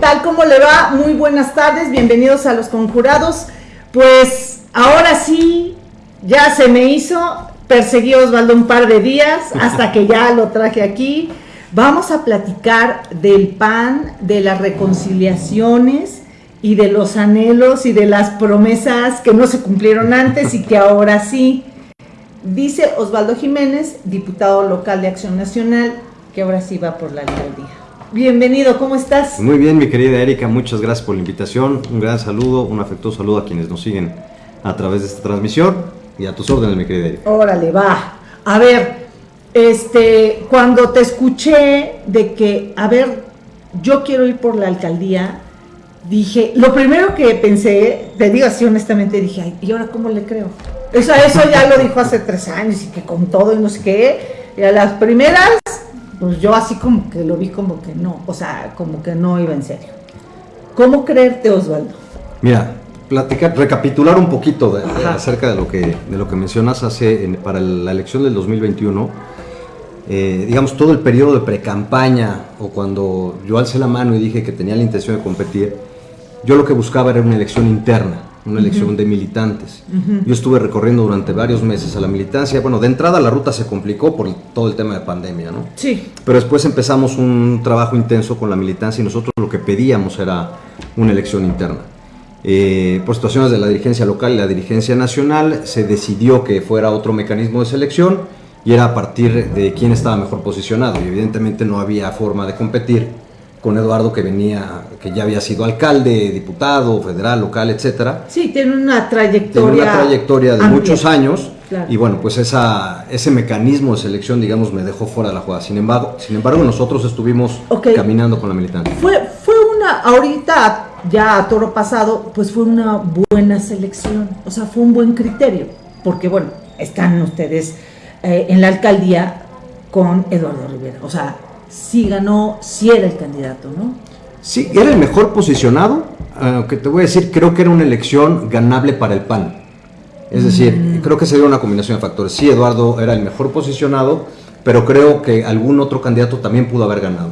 ¿Qué tal? ¿Cómo le va? Muy buenas tardes, bienvenidos a los conjurados. Pues ahora sí, ya se me hizo, perseguí a Osvaldo un par de días hasta que ya lo traje aquí. Vamos a platicar del pan, de las reconciliaciones y de los anhelos y de las promesas que no se cumplieron antes y que ahora sí. Dice Osvaldo Jiménez, diputado local de Acción Nacional, que ahora sí va por la alcaldía. Bienvenido, ¿cómo estás? Muy bien, mi querida Erika, muchas gracias por la invitación. Un gran saludo, un afectuoso saludo a quienes nos siguen a través de esta transmisión y a tus órdenes, mi querida Erika. Órale, va. A ver, este, cuando te escuché de que, a ver, yo quiero ir por la alcaldía, dije, lo primero que pensé, te digo así honestamente, dije, ay, ¿y ahora cómo le creo? Eso, eso ya lo dijo hace tres años y que con todo y no sé qué. Y a las primeras, pues yo así como que lo vi como que no, o sea, como que no iba en serio. ¿Cómo creerte, Osvaldo? Mira, platicar, recapitular un poquito de, de, acerca de lo que, de lo que mencionas hace en, para la elección del 2021. Eh, digamos, todo el periodo de pre-campaña o cuando yo alcé la mano y dije que tenía la intención de competir, yo lo que buscaba era una elección interna, una elección uh -huh. de militantes. Uh -huh. Yo estuve recorriendo durante varios meses a la militancia. Bueno, de entrada la ruta se complicó por todo el tema de pandemia, ¿no? Sí. Pero después empezamos un trabajo intenso con la militancia y nosotros lo que pedíamos era una elección interna. Eh, por situaciones de la dirigencia local y la dirigencia nacional, se decidió que fuera otro mecanismo de selección y era a partir de quién estaba mejor posicionado. Y evidentemente no había forma de competir con Eduardo que venía, que ya había sido alcalde, diputado, federal, local, etcétera. Sí, tiene una trayectoria. Tiene una trayectoria de amplia. muchos años. Claro. Y bueno, pues esa, ese mecanismo de selección, digamos, me dejó fuera de la jugada. Sin embargo, sin embargo nosotros estuvimos okay. caminando con la militancia. Fue, fue una, ahorita, ya a toro pasado, pues fue una buena selección. O sea, fue un buen criterio. Porque bueno, están ustedes eh, en la alcaldía con Eduardo Rivera. O sea, sí ganó, sí era el candidato, ¿no? Sí, era el mejor posicionado, aunque te voy a decir, creo que era una elección ganable para el PAN. Es decir, mm. creo que se dio una combinación de factores. Sí, Eduardo era el mejor posicionado, pero creo que algún otro candidato también pudo haber ganado.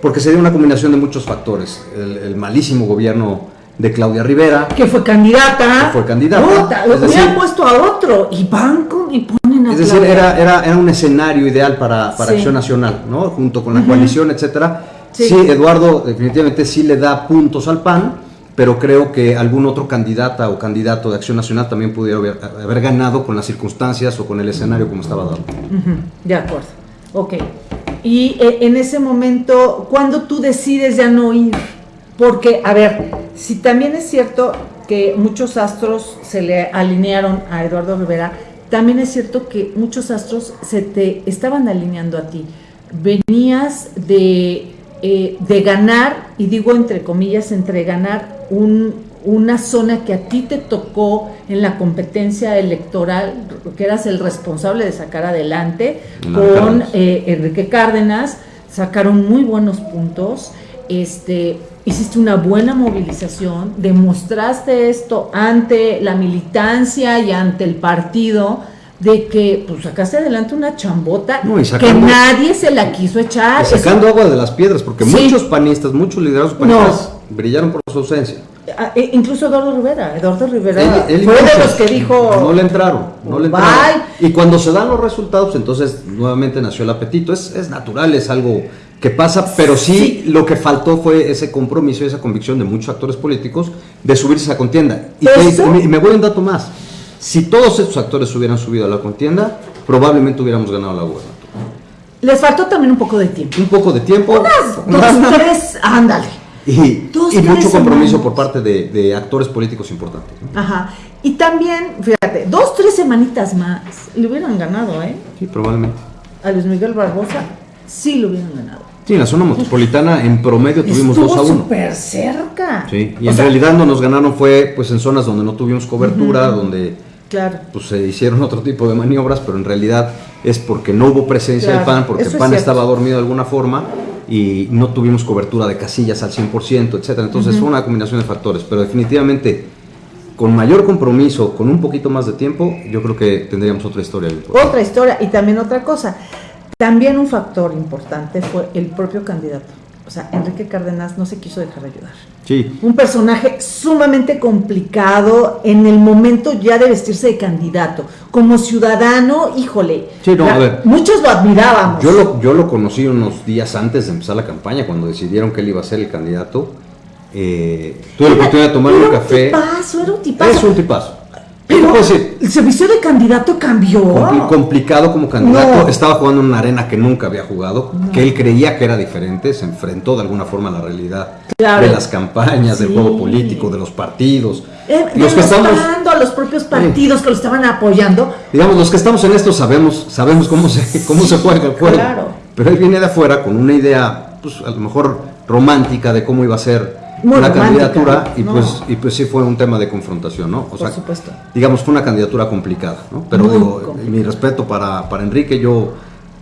Porque se dio una combinación de muchos factores. El, el malísimo gobierno de Claudia Rivera. Que fue candidata. Que fue candidata. Puta, lo hubieran puesto a otro y banco y Es decir, era, era, era, un escenario ideal para, para sí. Acción Nacional, ¿no? Junto con la uh -huh. coalición, etcétera. Sí. sí. Eduardo definitivamente sí le da puntos al PAN, pero creo que algún otro candidata o candidato de Acción Nacional también pudiera haber, haber ganado con las circunstancias o con el escenario como estaba dado. Uh -huh. De acuerdo. Ok. Y eh, en ese momento, ¿cuándo tú decides ya no ir? Porque, a ver, si también es cierto que muchos astros se le alinearon a Eduardo Rivera, también es cierto que muchos astros se te estaban alineando a ti. Venías de, eh, de ganar, y digo entre comillas, entre ganar un, una zona que a ti te tocó en la competencia electoral, que eras el responsable de sacar adelante, no, con eh, Enrique Cárdenas, sacaron muy buenos puntos. Este, hiciste una buena movilización, demostraste esto ante la militancia y ante el partido de que pues sacaste adelante una chambota no, sacando, que nadie se la quiso echar. Y sacando Eso, agua de las piedras, porque sí. muchos panistas, muchos liderazgos panistas no. brillaron por su ausencia. E incluso Eduardo Rivera, Eduardo Rivera él, él fue de los que dijo no le entraron, no le entraron. Y cuando se dan los resultados, entonces nuevamente nació el apetito. Es, es natural, es algo que pasa, pero sí, sí, lo que faltó fue ese compromiso y esa convicción de muchos actores políticos de subirse a la contienda. Y, te, me voy a un dato más. Si todos estos actores hubieran subido a la contienda, probablemente hubiéramos ganado la gubernatura. Les faltó también un poco de tiempo. Un poco de tiempo. Unas dos, tres, ándale. Y, dos, y mucho compromiso semanas. por parte de, de, actores políticos importantes. ¿no? Ajá. Y también, fíjate, dos, tres semanitas más le hubieran ganado, ¿eh? Sí, probablemente. A Luis Miguel Barbosa sí lo hubieran ganado. Sí, en la zona metropolitana en promedio tuvimos 2 a 1. súper cerca. Sí, y o en sea, realidad no nos ganaron fue pues en zonas donde no tuvimos cobertura, uh -huh. donde claro. pues se hicieron otro tipo de maniobras, pero en realidad es porque no hubo presencia claro. del PAN, porque el PAN estaba dormido de alguna forma y no tuvimos cobertura de casillas al 100%, etcétera. Entonces uh -huh. fue una combinación de factores, pero definitivamente con mayor compromiso, con un poquito más de tiempo, yo creo que tendríamos otra historia. Otra historia y también otra cosa. También un factor importante fue el propio candidato. o sea, Enrique Cárdenas no se quiso dejar ayudar. Sí. Un personaje sumamente complicado en el momento ya de vestirse de candidato. Como ciudadano, híjole, Sí, no, la- a ver. muchos lo admirábamos. Yo lo, yo lo conocí unos días antes de empezar la campaña, cuando decidieron que él iba a ser el candidato. Eh, tuve la oportunidad de tomar era un café. tipazo, era un tipazo. Es un tipazo. Pero decir, el servicio de candidato cambió. compli- complicado como candidato. No. Estaba jugando en una arena que nunca había jugado, que él creía que era diferente. Se enfrentó de alguna forma a la realidad Claro. de las campañas, del juego político, de los partidos. Eh, los que estamos, a los propios partidos que lo estaban apoyando. digamos, los que estamos en esto sabemos, sabemos cómo se, cómo se juega el juego. claro. Pero él viene de afuera con una idea, pues a lo mejor romántica de cómo iba a ser Muy romántica, candidatura y no. pues y pues sí fue un tema de confrontación, ¿no? O Por supuesto. digamos fue una candidatura complicada, ¿no? Pero Muy digo, mi respeto para, para Enrique, yo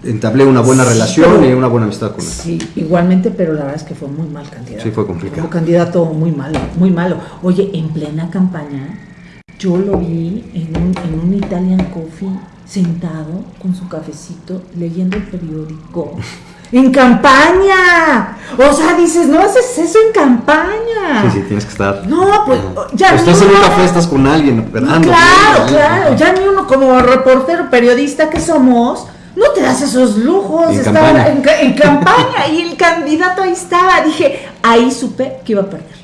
entablé una buena Sí, relación pero- y una buena amistad con él. Sí, igualmente, pero la verdad es que fue muy mal candidato. Sí, fue complicado. Como candidato muy malo, muy malo. Oye, en plena campaña, yo lo vi en un, en un Italian Coffee sentado con su cafecito leyendo el periódico. ¡En campaña! O sea, dices, no haces eso en campaña. Sí, sí, tienes que estar. No, pues ya O estás en un café, estás con alguien, esperando. Claro, ¿no? claro. Ya ni uno como reportero, periodista que somos, no te das esos lujos. En estar campaña. En, ca- en campaña y el candidato ahí estaba. Dije, ahí supe que iba a perder.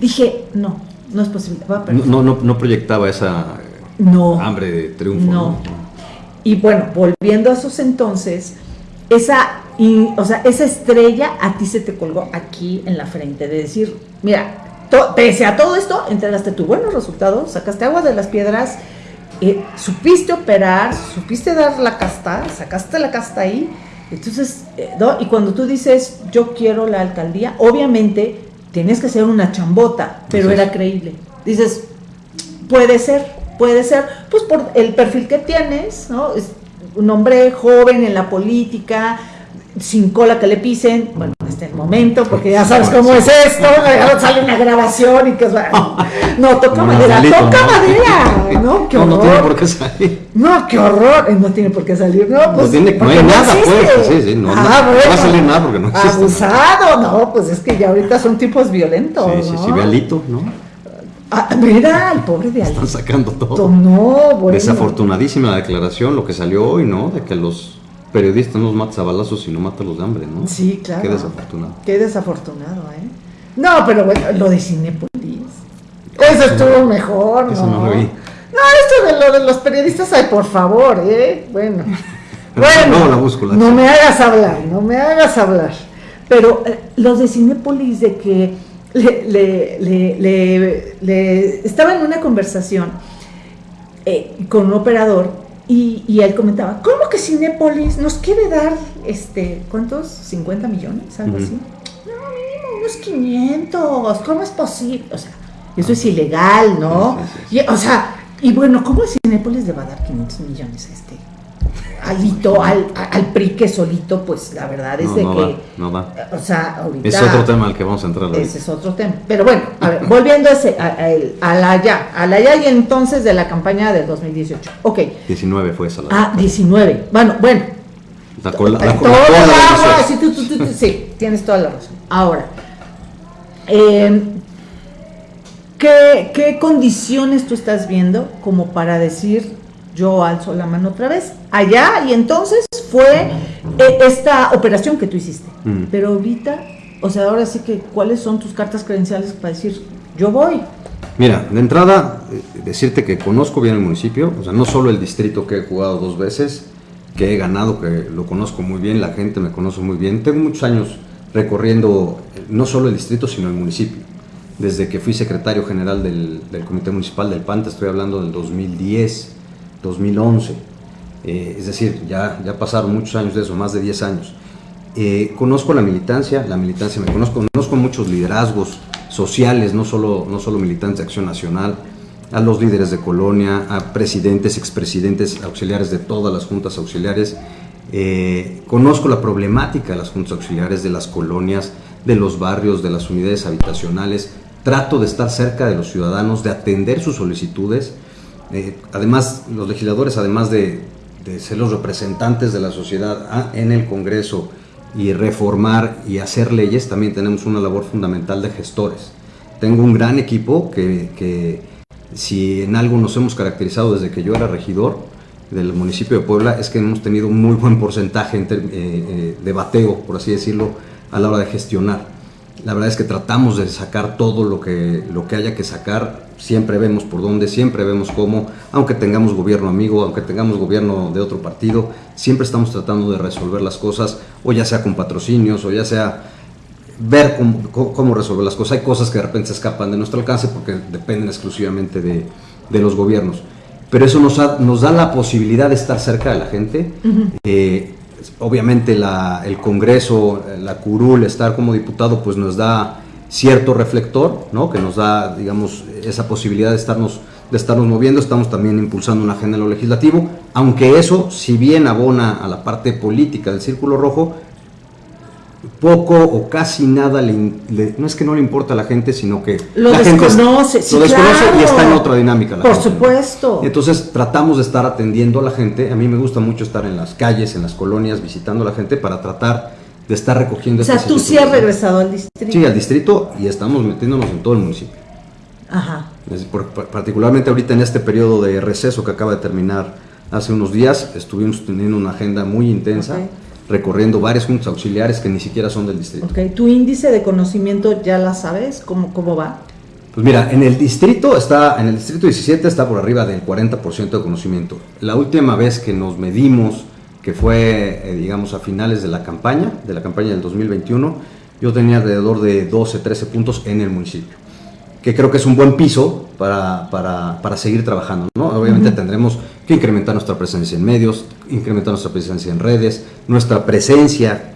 Dije, no, no es posible, va a perder. No, no, no proyectaba esa No. hambre de triunfo. No. Y bueno, volviendo a esos entonces, esa, y- o sea, esa estrella a ti se te colgó aquí en la frente, de decir, mira, to- pese a todo esto, entregaste tu buenos resultados, sacaste agua de las piedras, eh, supiste operar, supiste dar la casta, sacaste la casta ahí. Entonces, eh, ¿no? y cuando tú dices, yo quiero la alcaldía, obviamente tienes que ser una chambota, pero era creíble. Dices, Puede ser, puede ser, pues por el perfil que tienes, ¿no? Es un hombre joven en la política, sin cola que le pisen, bueno, en este momento, porque ya sabes cómo es esto, ya sale una grabación y que no, toca madera, toca no. madera, ¿no? Qué No, no tiene por horror. qué salir. No, qué horror, Eh, no tiene por qué salir, no, pues. tiene- no porque hay nada, existe. pues, sí, sí, no, no, no va a salir nada porque no existe. Abusado, no, pues es que ya ahorita son tipos violentos. Sí, sí, sí, ve a Lito, ¿no? Ah, mira, el pobre de Están Alito. sacando todo. No, bueno. Desafortunadísima la declaración, lo que salió hoy, ¿no? De que los periodistas no los matas a balazos, sino mátalos de hambre, ¿no? Sí, claro. Qué desafortunado. Qué desafortunado, ¿eh? No, pero bueno, lo de Cinépolis. Eso estuvo mejor, ¿no? Eso no lo vi. No, esto de lo de los periodistas, ay, por favor, ¿eh? Bueno. Bueno, luego la busco, la no me hagas hablar, no me hagas hablar. Pero eh, los de Cinépolis, de que le, le, le, le- le- estaba en una conversación eh, con un operador y, y él comentaba, ¿cómo que Cinépolis nos quiere dar, este, ¿cuántos? ¿50 millones? Algo así. No, mínimo unos 500, ¿cómo es posible? O sea, eso es ilegal, ¿no? Sí, sí, sí. Y, o sea, y bueno, ¿cómo Cinépolis le va a dar 500 millones a este? Alito, al, al PRI que solito, pues la verdad es No, de no que, no va. o sea, ahorita... Es otro tema al que vamos a entrar ahorita. Ese es otro tema. Pero bueno, a ver, volviendo a, ese, a, a a la ya, a la ya y entonces de la campaña del 2018. Ok. 19 fue esa la. Ah, 19. Bueno, bueno. la cola, la, Todo cola- la cola agua, sí, tú, tú, tú, tú, sí, tienes toda la razón. Ahora, eh, ¿qué, ¿qué condiciones tú estás viendo como para decir yo alzo la mano otra vez? Allá y entonces fue eh, esta operación que tú hiciste. Mm. Pero ahorita, o sea, ahora sí que, ¿cuáles son tus cartas credenciales para decir yo voy? Mira, de entrada, eh, decirte que conozco bien el municipio, o sea, no solo el distrito que he jugado dos veces, que he ganado, que lo conozco muy bien, la gente me conoce muy bien. Tengo muchos años recorriendo eh, no solo el distrito, sino el municipio. Desde que fui secretario general del, del Comité Municipal del PAN, te estoy hablando del 2010, 2011. Eh, es decir, ya, ya pasaron muchos años de eso, más de 10 años. Eh, conozco la militancia, la militancia me conozco, conozco muchos liderazgos sociales, no solo, no solo militantes de Acción Nacional, a los líderes de colonia, a presidentes, expresidentes auxiliares de todas las juntas auxiliares. Eh, conozco la problemática de las juntas auxiliares, de las colonias, de los barrios, de las unidades habitacionales. Trato de estar cerca de los ciudadanos, de atender sus solicitudes. Eh, además, los legisladores, además de, ser los representantes de la sociedad ah, en el Congreso y reformar y hacer leyes, también tenemos una labor fundamental de gestores. Tengo un gran equipo que, que si en algo nos hemos caracterizado desde que yo era regidor del municipio de Puebla, es que hemos tenido un muy buen porcentaje eh, eh, de bateo, por así decirlo, a la hora de gestionar. La verdad es que tratamos de sacar todo lo que, lo que haya que sacar, siempre vemos por dónde, siempre vemos cómo, aunque tengamos gobierno amigo, aunque tengamos gobierno de otro partido, siempre estamos tratando de resolver las cosas, o ya sea con patrocinios, o ya sea ver cómo, resolver las cosas. Hay cosas que de repente se escapan de nuestro alcance porque dependen exclusivamente de, de los gobiernos. Pero eso nos, nos, da la posibilidad de estar cerca de la gente. Eh, obviamente la, el Congreso, la curul, estar como diputado, pues nos da cierto reflector, ¿no? que nos da, digamos, esa posibilidad de estarnos, de estarnos moviendo. Estamos también impulsando una agenda en lo legislativo, aunque eso, si bien abona a la parte política del Círculo Rojo, poco o casi nada le, no es que no le importa a la gente, sino que lo la desconoce, gente lo desconoce y está en otra dinámica. Por supuesto. Entonces tratamos de estar atendiendo a la gente. A mí me gusta mucho estar en las calles, en las colonias, visitando a la gente para tratar de estar recogiendo. O sea, tú sí has regresado al distrito. Sí, al distrito y estamos metiéndonos en todo el municipio. Ajá. particularmente ahorita en este periodo de receso que acaba de terminar hace unos días, estuvimos teniendo una agenda muy intensa recorriendo varias juntas auxiliares que ni siquiera son del distrito. Ok, ¿tu índice de conocimiento ya la sabes? ¿Cómo, cómo va? Pues mira, en el distrito está, en el distrito 17 está por arriba del 40% de conocimiento. La última vez que nos medimos, que fue, eh, digamos, a finales de la campaña, de la campaña del 2021, yo tenía alrededor de 12, 13 puntos en el municipio, que creo que es un buen piso para, para, para seguir trabajando. ¿no? Obviamente tendremos que incrementar nuestra presencia en medios, incrementar nuestra presencia en redes, nuestra presencia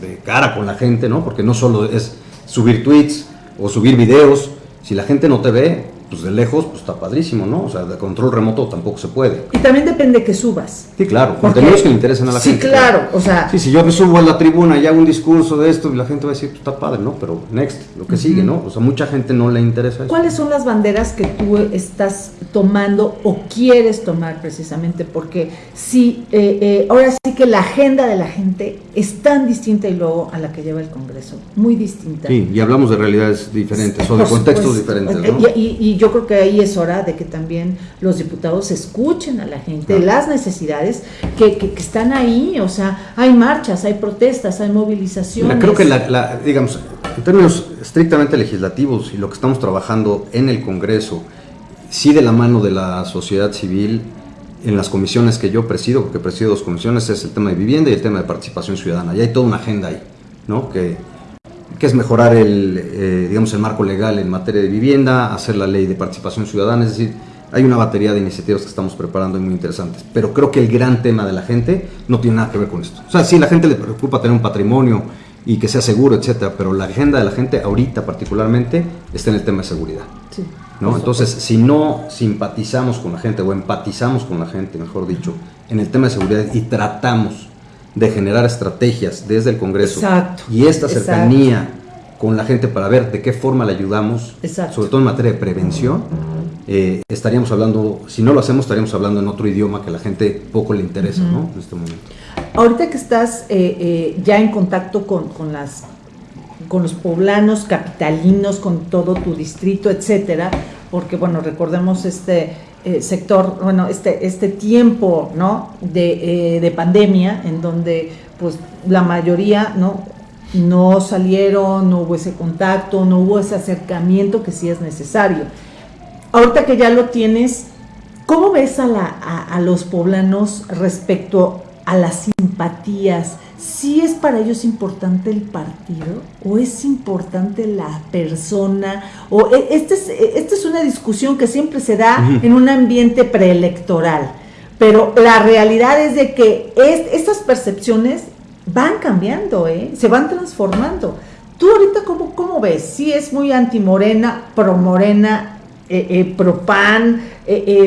de cara con la gente, ¿no? Porque no solo es subir tweets o subir videos, si la gente no te ve, pues de lejos, pues está padrísimo, ¿no? O sea, de control remoto tampoco se puede. Y también depende que subas. Sí, claro, contenidos que le interesen a la gente. Sí, claro, o sea... Sí, si yo me subo a la tribuna y hago un discurso de esto y la gente va a decir, pues está padre, ¿no? Pero next, lo que sigue, ¿no? O sea, mucha gente no le interesa eso. ¿Cuáles son las banderas que tú estás tomando o quieres tomar precisamente? Porque sí, eh, eh, ahora sí que la agenda de la gente es tan distinta y luego a la que lleva el Congreso, muy distinta. Sí, y hablamos de realidades diferentes o de contextos diferentes, ¿no? y yo creo que ahí es hora de que también los diputados escuchen a la gente, las necesidades que, que, están ahí, o sea, hay marchas, hay protestas, hay movilizaciones. creo que, la, digamos, en términos estrictamente legislativos y lo que estamos trabajando en el Congreso, sí de la mano de la sociedad civil, en las comisiones que yo presido, porque presido dos comisiones, es el tema de vivienda y el tema de participación ciudadana. Y hay toda una agenda ahí, ¿no? Que que es mejorar el, eh, digamos, el marco legal en materia de vivienda, hacer la ley de participación ciudadana, es decir, hay una batería de iniciativas que estamos preparando y muy interesantes, pero creo que el gran tema de la gente no tiene nada que ver con esto. O sea, sí, la gente le preocupa tener un patrimonio y que sea seguro, etcétera, pero la agenda de la gente ahorita particularmente está en el tema de seguridad. Sí, ¿no? Entonces, si no simpatizamos con la gente o empatizamos con la gente, mejor dicho, en el tema de seguridad y tratamos de generar estrategias desde el Congreso y esta cercanía con la gente para ver de qué forma le ayudamos, sobre todo en materia de prevención, eh, estaríamos hablando, si no lo hacemos, estaríamos hablando en otro idioma que a la gente poco le interesa ¿no? en este momento. Ahorita que estás eh, eh, ya en contacto con, con, las, con los poblanos capitalinos, con todo tu distrito, etcétera, porque bueno, recordemos este eh, sector, bueno, este, este tiempo, ¿no? De, eh, de, pandemia, en donde, pues, la mayoría, ¿no? No salieron, no hubo ese contacto, no hubo ese acercamiento que sí es necesario. Ahorita que ya lo tienes, ¿cómo ves a, la, a los poblanos respecto a las simpatías? ¿Sí es para ellos importante el partido o es importante la persona? O e, esta es, e, esta es una discusión que siempre se da en un ambiente preelectoral, pero la realidad es de que estas percepciones van cambiando, ¿eh? se van transformando. ¿Tú ahorita cómo, cómo ves? ¿Sí es muy antimorena, pro-morena, eh, eh, pro-PAN,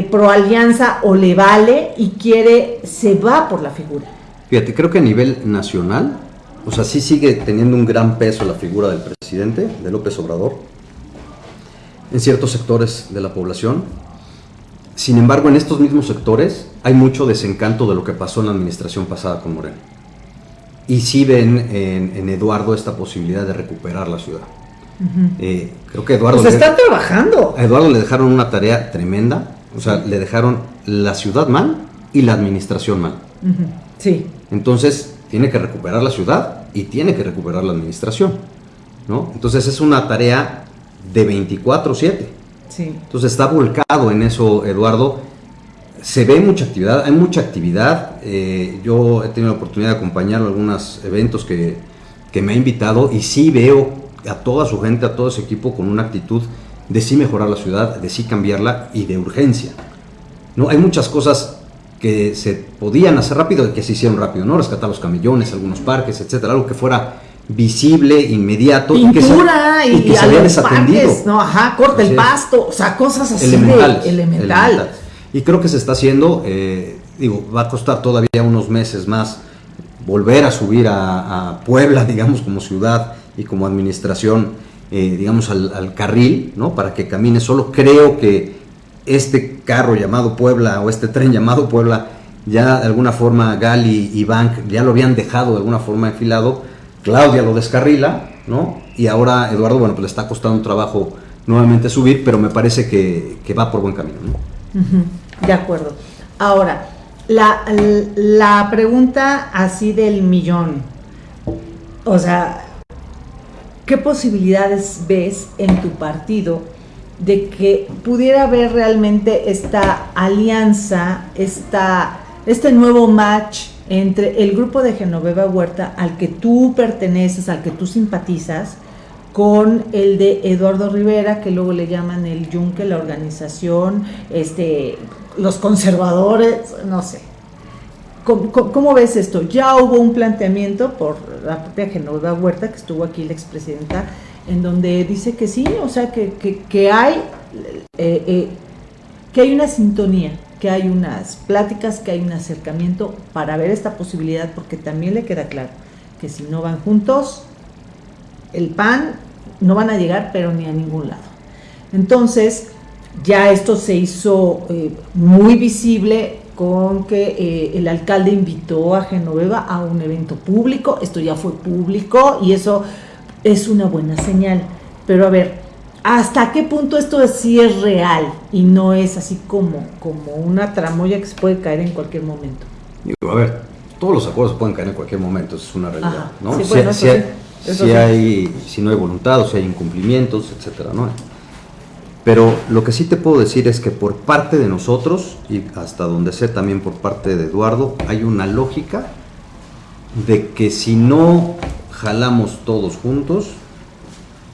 pro-alianza o le vale y quiere, se va por la figura? Fíjate, creo que a nivel nacional, o sea, sí sigue teniendo un gran peso la figura del presidente, de López Obrador, en ciertos sectores de la población. Sin embargo, en estos mismos sectores hay mucho desencanto de lo que pasó en la administración pasada con Moreno. y sí ven en, Eduardo esta posibilidad de recuperar la ciudad. Eh, creo que Eduardo... Pues está trabajando. A Eduardo le dejaron una tarea tremenda, o sea, le dejaron la ciudad mal y la administración mal. Sí. Entonces, tiene que recuperar la ciudad y tiene que recuperar la administración. ¿no? Entonces, es una tarea de 24/7. Sí. Entonces, está volcado en eso, Eduardo se ve mucha actividad, hay mucha actividad. Eh, yo he tenido la oportunidad de acompañar algunos eventos que, me ha invitado y sí veo a toda su gente, a todo ese equipo con una actitud de sí mejorar la ciudad, de sí cambiarla y de urgencia. ¿no? Hay muchas cosas que se podían hacer rápido y que se hicieron rápido, ¿no? Rescatar los camellones, algunos parques, etcétera, algo que fuera visible, inmediato y que se, y, que se había desatendido. no, ajá, corta el pasto, o sea, cosas así elementales, elemental. Y creo que se está haciendo, eh, digo, va a costar todavía unos meses más volver a subir a, Puebla, digamos, como ciudad y como administración, eh, digamos, al, carril, ¿no? Para que camine solo. Creo que este carro llamado Puebla o este tren llamado Puebla, ya de alguna forma Gali y Bank ya lo habían dejado de alguna forma enfilado. Claudia lo descarrila, ¿no? Y ahora Eduardo, bueno, pues le está costando un trabajo nuevamente subir, pero me parece que, que va por buen camino, ¿no? De acuerdo. Ahora, la, la pregunta así del millón, o sea, ¿qué posibilidades ves en tu partido de que pudiera haber realmente esta alianza, esta, este nuevo match entre el grupo de Genoveva Huerta al que tú perteneces, al que tú simpatizas, con el de Eduardo Rivera, que luego le llaman el Yunque, la organización, este, los conservadores, no sé. ¿Cómo, ves esto? Ya hubo un planteamiento por la propia Genoveva Huerta, que estuvo aquí la expresidenta, en donde dice que sí, o sea, que, que, hay, eh, eh, que hay una sintonía, que hay unas pláticas, que hay un acercamiento para ver esta posibilidad, porque también le queda claro que si no van juntos, el PAN no van a llegar, pero ni a ningún lado. Entonces, ya esto se hizo eh, muy visible con que el alcalde invitó a Genoveva a un evento público, esto ya fue público y eso es una buena señal. Pero a ver, ¿hasta qué punto esto sí es real y no es así como, como una tramoya que se puede caer en cualquier momento? a ver, todos los acuerdos pueden caer en cualquier momento, eso es una realidad. ¿no? si, hay, si no hay voluntad o si hay incumplimientos, etcétera, ¿no? Pero lo que sí te puedo decir es que por parte de nosotros, y hasta donde sé también por parte de Eduardo, hay una lógica de que si no jalamos todos juntos,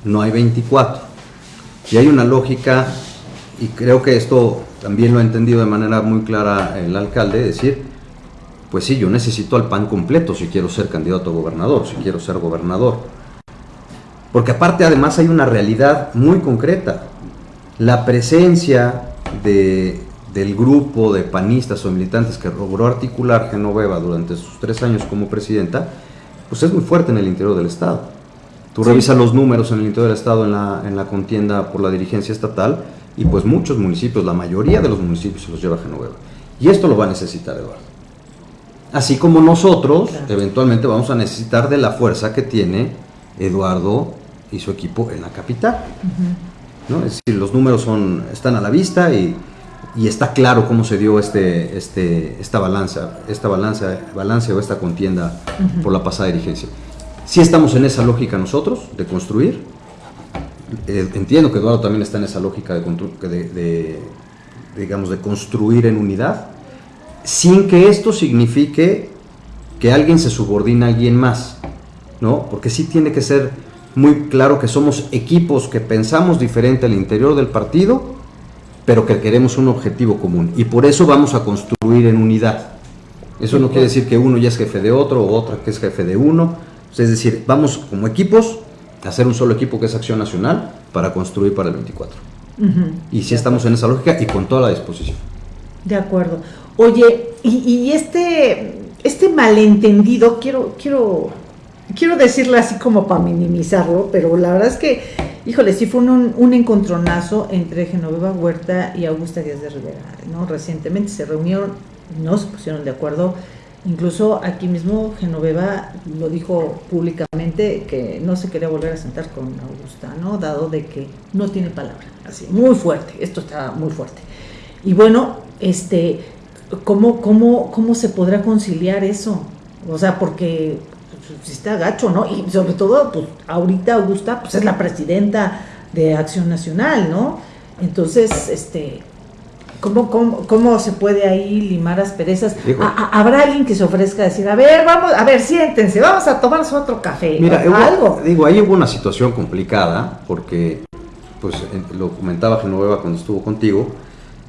no hay 24. Y hay una lógica, y creo que esto también lo ha entendido de manera muy clara el alcalde, decir, pues sí, yo necesito al PAN completo si quiero ser candidato a gobernador, si quiero ser gobernador. Porque aparte además hay una realidad muy concreta. La presencia de, del grupo de panistas o militantes que logró articular Genoveva durante sus tres años como presidenta, pues es muy fuerte en el interior del Estado. Tú revisas los números en el interior del Estado en la, en la contienda por la dirigencia estatal y pues muchos municipios, la mayoría de los municipios se los lleva Genoveva. Y esto lo va a necesitar Eduardo. Así como nosotros eventualmente vamos a necesitar de la fuerza que tiene Eduardo y su equipo en la capital. ¿no? Es decir, los números son, están a la vista y, está claro cómo se dio este, este, esta balanza, esta balanza, balance o esta contienda por la pasada dirigencia. Si estamos en esa lógica nosotros de construir. Eh, entiendo que Eduardo también está en esa lógica de, digamos, de construir en unidad sin que esto signifique que alguien se subordina a alguien más, ¿no? Porque sí tiene que ser muy claro que somos equipos que pensamos diferente al interior del partido, pero que queremos un objetivo común. Y por eso vamos a construir en unidad. Eso no quiere decir que uno ya es jefe de otro o otro que es jefe de uno. Es decir, vamos como equipos a hacer un solo equipo que es Acción Nacional para construir para el 24. Y si estamos en esa lógica y con toda la disposición. De acuerdo. Oye, y, este, este malentendido, quiero, quiero, quiero decirlo así como para minimizarlo, pero la verdad es que, híjole, sí fue un, un encontronazo entre Genoveva Huerta y Augusta Díaz de Rivera, ¿no? Recientemente se reunieron, no se pusieron de acuerdo, Incluso aquí mismo Genoveva lo dijo públicamente que no se quería volver a sentar con Augusta, ¿no? Dado de que no tiene palabra, así, muy fuerte, esto está muy fuerte. Y bueno, este, ¿cómo, cómo, cómo se podrá conciliar eso? O sea, porque pues, está gacho, ¿no? Y sobre todo, pues ahorita Augusta pues, es la presidenta de Acción Nacional, ¿no? Entonces, este, ¿Cómo, cómo, cómo se puede ahí limar asperezas? ¿Habrá alguien que se ofrezca a decir, a ver, vamos, a ver, siéntense, vamos a tomarnos otro café? Mira, algo. Digo, ahí hubo una situación complicada, porque, pues, lo comentaba Genoveva cuando estuvo contigo,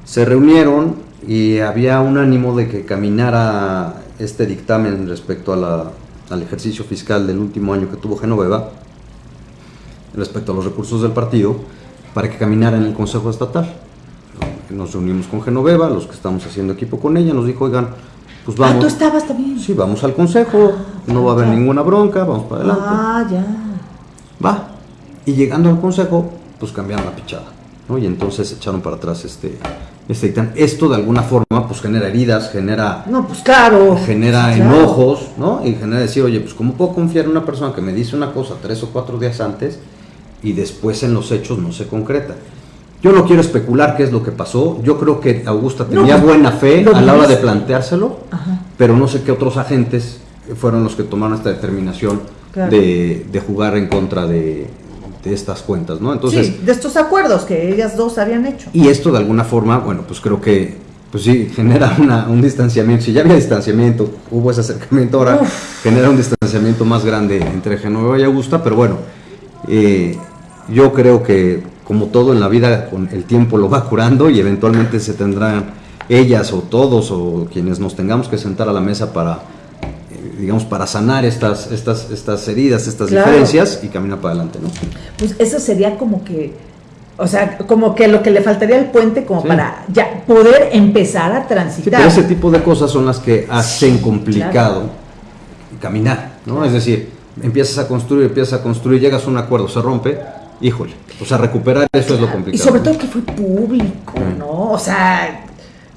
se reunieron y había un ánimo de que caminara este dictamen respecto a la, al ejercicio fiscal del último año que tuvo Genoveva, respecto a los recursos del partido, para que caminara en el Consejo Estatal nos reunimos con Genoveva, los que estamos haciendo equipo con ella, nos dijo, oigan, pues vamos. Ah, tú estabas también. Sí, vamos al consejo, ah, no va a haber ninguna bronca, vamos para adelante. Ah, ya. Va. Y llegando al consejo, pues cambiaron la pichada, ¿no? Y entonces echaron para atrás este, Esto de alguna forma, pues genera heridas, genera. No, pues claro. Genera enojos, ¿no? Y genera decir, oye, pues ¿cómo puedo confiar en una persona que me dice una cosa tres o cuatro días antes y después en los hechos no se concreta? Yo no quiero especular qué es lo que pasó. Yo creo que Augusta tenía pues, buena fe a la hora de planteárselo, pero no sé qué otros agentes fueron los que tomaron esta determinación de, jugar en contra de, estas cuentas, ¿no? Entonces, sí, de estos acuerdos que ellas dos habían hecho. Y esto de alguna forma, bueno, pues creo que, pues sí, genera un distanciamiento. Si ya había distanciamiento, hubo ese acercamiento, ahora genera un distanciamiento más grande entre Genoveva y Augusta, pero bueno, eh, yo creo que como todo en la vida, con el tiempo lo va curando y eventualmente se tendrán ellas o todos o quienes nos tengamos que sentar a la mesa para, digamos, para sanar estas, estas, estas heridas, estas diferencias y caminar para adelante, ¿no? Pues eso sería como que, o sea, como que lo que le faltaría al puente como para ya poder empezar a transitar. ese tipo de cosas son las que hacen complicado caminar, ¿no? Es decir, empiezas a construir, empiezas a construir, llegas a un acuerdo, se rompe, híjole, o sea, recuperar eso es lo complicado. Y sobre todo que fue público, ¿no? O sea,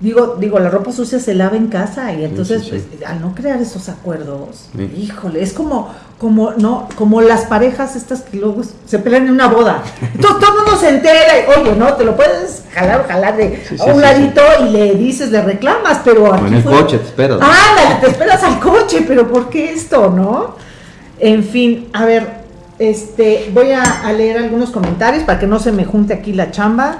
digo, digo, la ropa sucia se lava en casa y entonces pues, al no crear esos acuerdos, híjole, es como, como, no, como las parejas estas que luego se pelean en una boda. Entonces todo el mundo se entera y, oye, no, te lo puedes jalar o jalar de a un ladito y le dices, le reclamas, pero aquí en el coche te esperas. Ah, te esperas al coche, pero ¿por qué esto, no? En fin, a ver, este, voy a, leer algunos comentarios para que no se me junte aquí la chamba.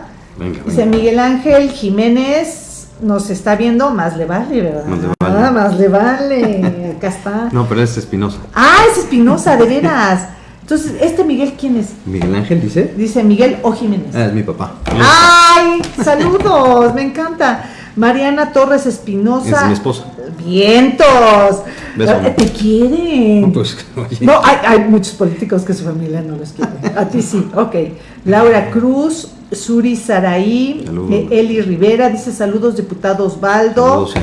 Dice Miguel Ángel Jiménez, nos está viendo, más le vale, ¿verdad? Más le vale. más le vale. Acá está. No, pero es Espinosa. Ah, es Espinosa, de veras. Entonces, ¿este Miguel quién es? Miguel Ángel dice. Dice Miguel o Jiménez. Ah, es mi papá. ¡Ay! Saludos, me encanta. Mariana Torres Espinosa. Es mi esposa. Vientos. Te quieren. Pues, no hay, muchos políticos que su familia no los quiere. A ti sí, ok. Laura Cruz, Suri Saraí, eh, Eli Rivera, dice saludos, diputado Osvaldo. Saludos,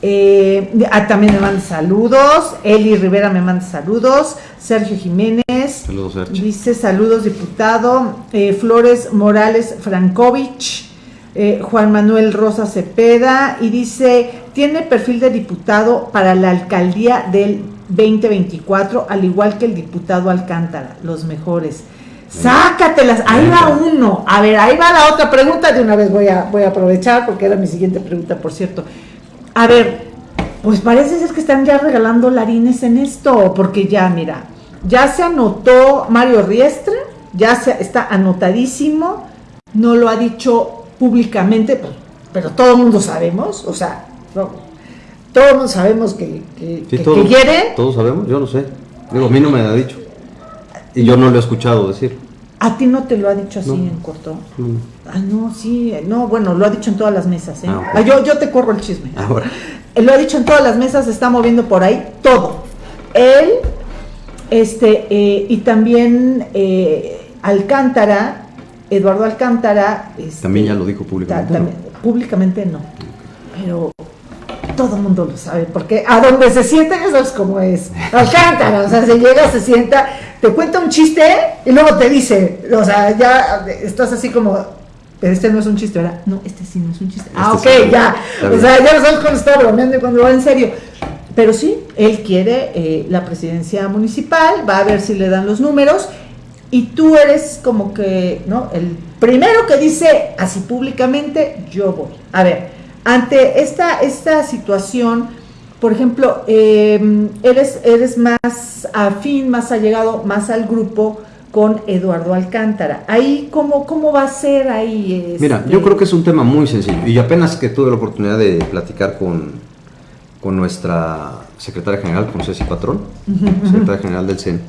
eh, ah, también me manda saludos. Eli Rivera me manda saludos. Sergio Jiménez. Saludos, Sergio. Dice saludos, diputado. Eh, Flores Morales Frankovich. Eh, Juan Manuel Rosa Cepeda, y dice, tiene perfil de diputado para la alcaldía del 2024, al igual que el diputado Alcántara, los mejores. Sácatelas, ahí va uno. A ver, ahí va la otra pregunta, de una vez voy a, voy a aprovechar, porque era mi siguiente pregunta, por cierto. A ver, pues parece ser que están ya regalando larines en esto, porque ya, mira, ya se anotó Mario Riestre, ya se, está anotadísimo, no lo ha dicho públicamente, pues, pero todo el mundo sabemos, o sea, todo el mundo sabemos que, que, quiere. Todos sabemos, yo no sé. Digo, a mí no me ha dicho. Y yo no lo he escuchado decir. ¿A ti no te lo ha dicho así en corto? Ah, no, sí, no, bueno, lo ha dicho en todas las mesas. ¿eh? Ah, ah, yo, yo te corro el chisme. Ahora. Lo ha dicho en todas las mesas, se está moviendo por ahí todo. Él, este, eh, y también eh, Alcántara, Eduardo Alcántara... Este, también ya lo dijo públicamente. Públicamente no, pero todo el mundo lo sabe, porque a donde se sienta eso es como es. Alcántara, o sea, se llega, se sienta, te cuenta un chiste y luego te dice, o sea, ya estás así como, pero este no es un chiste, ¿verdad? No, este sí no es un chiste. ah, este ok, ya. O sea, ya no sabes cuando está bromeando y cuando va en serio. pero sí, él quiere eh, la presidencia municipal, va a ver si le dan los números y tú eres como que, ¿no? El primero que dice así públicamente, yo voy. A ver, ante esta, esta situación, por ejemplo, em, eres, eres más afín, más allegado, más al grupo con Eduardo Alcántara. Ahí, ¿cómo, cómo va a ser ahí? Mira, yo este? creo que es un tema muy sencillo y apenas que tuve la oportunidad de platicar con, con nuestra secretaria general, con Ceci Patrón, secretaria general del CEN,